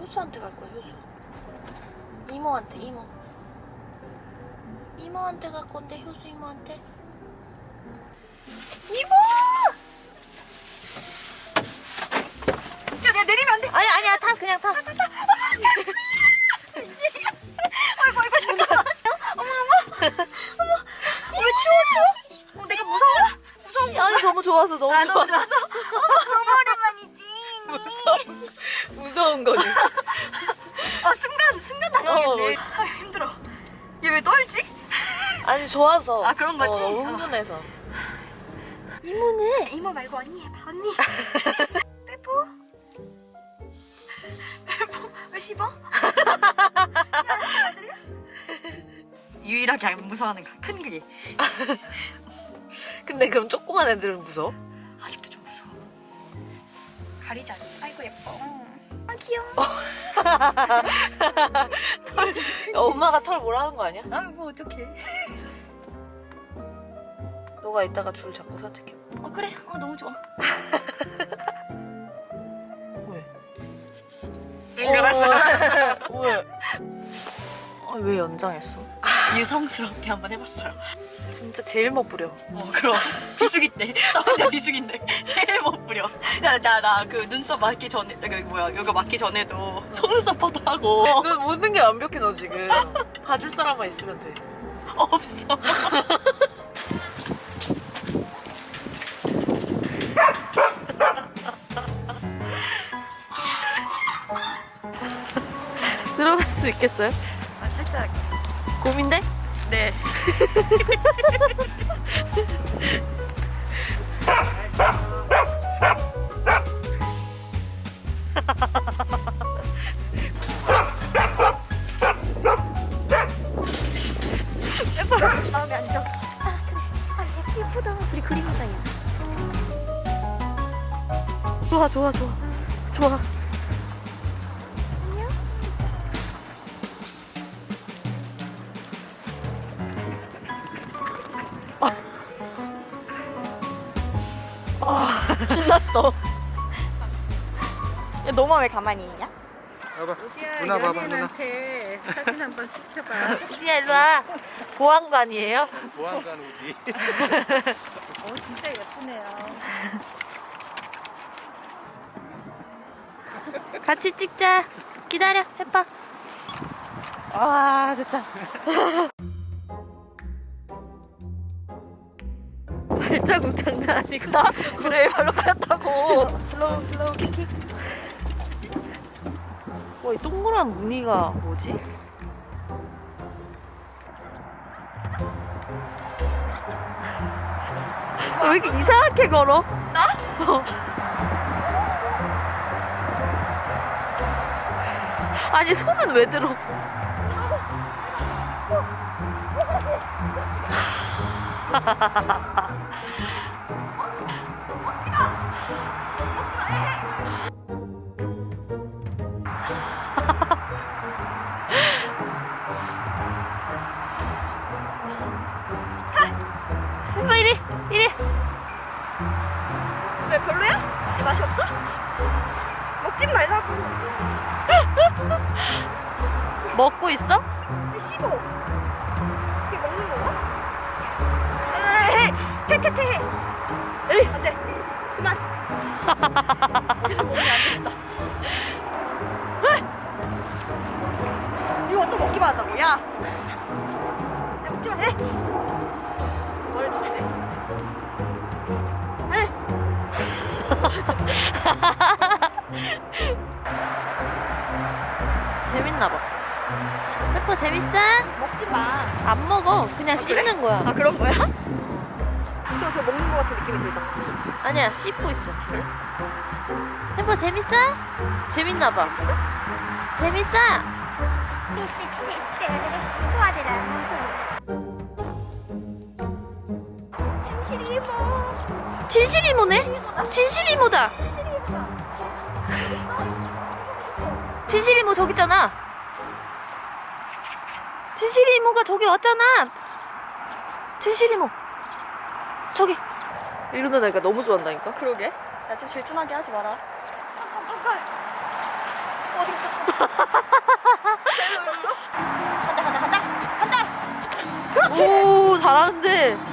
효수한테 갈 거야 효수 이모한테 이모 이모한테 갈 건데 효수 이모한테 이모 야, 내가 내리면 안 돼. 아니 아니야 타 그냥 타 아이고, 아이고, 잠깐만. 어머, 어머. 어머. 왜 추워, 추워? 어, 내가 무서워? 무서운 거. 아니 너무 좋아서 너무 아, 좋아 너무 좋아서? 네. 어. 아, 힘들어. 얘 왜 떨지? 아니 좋아서 아, 그런 거지? 어, 흥분해서 이모네 이모 말고 언니 해봐, 언니. 빼보. 빼보. 왜 씹어? 유일하게 안 무서워하는 거. 큰 그게. 근데 그럼 조그만 애들은 무서워? 아직도 좀 무서워. 가리지 않지? 아이고 예뻐. 아 귀여워. 야, 엄마가 털 뭐라 하는 거 아니야? 아뭐 어떡해. 너가 이따가 줄 잡고 산책해 어 그래. 어 너무 좋아. 왜? 알았어. 왜? 아, 왜 연장했어? 유성스럽게 한번 해봤어요. 진짜 제일 멋부려 어 그럼 비수기 때. 나 혼자 비수기인데 제일 못 부려. 나 나 나 그 눈썹 맞기 전에 그 뭐야 이거 맞기 전에도 속눈썹 퍼도 하고 너 모든 게 완벽해 너 지금 봐줄 사람만 있으면 돼 없어. 들어갈 수 있겠어요? 아 살짝 고민돼? 네. 좋아 좋아 좋아 좋아 신났어. 야, 너만 왜 가만히 있냐? 봐봐 누나 봐봐 누나 사진 한번 시켜봐. 수지야 일로와 보안관이에요? 보안관 우기 어, 진짜 예쁘네요. 같이 찍자 기다려 해봐 아, 됐다. 발자국 장난 아니고 그래, 발로 깔았다고. slow, slow quick quick. 와, 이 동그란 무늬가 뭐지? 아, 왜 이렇게 이상하게 걸어? 나? 아니 손은 왜 들어? 먹고 있어? 씹어. 그게 먹는 거가? 퇴퇴퇴 해. 에이, 안 돼. 그만. 이거 또 먹기만 한다고, 야. 야, 먹지 마, 해. 뭘 해. 해. 재밌나 봐. 페퍼 재밌어? 먹지 마. 안 먹어. 그냥 그래? 씹는 거야. 아, 그런 거야? 저, 저 먹는 거 같은 느낌이 들잖아. 아니야 씹고 있어. 페퍼 재밌어? 재밌나 봐. 재밌어? 재밌어 재밌어 소아들아 진실이 이모. 진실 이모네? 진실 이모다. 진실 이모 저기 있잖아. 진실 이모가 저기 왔잖아. 진실 이모. 저기. 이러는 애가 너무 좋아한다니까. 그러게. 야, 좀 질투나게 하지 마라. 일로 일로. 간다 간다 간다 간다. 오 잘하는데.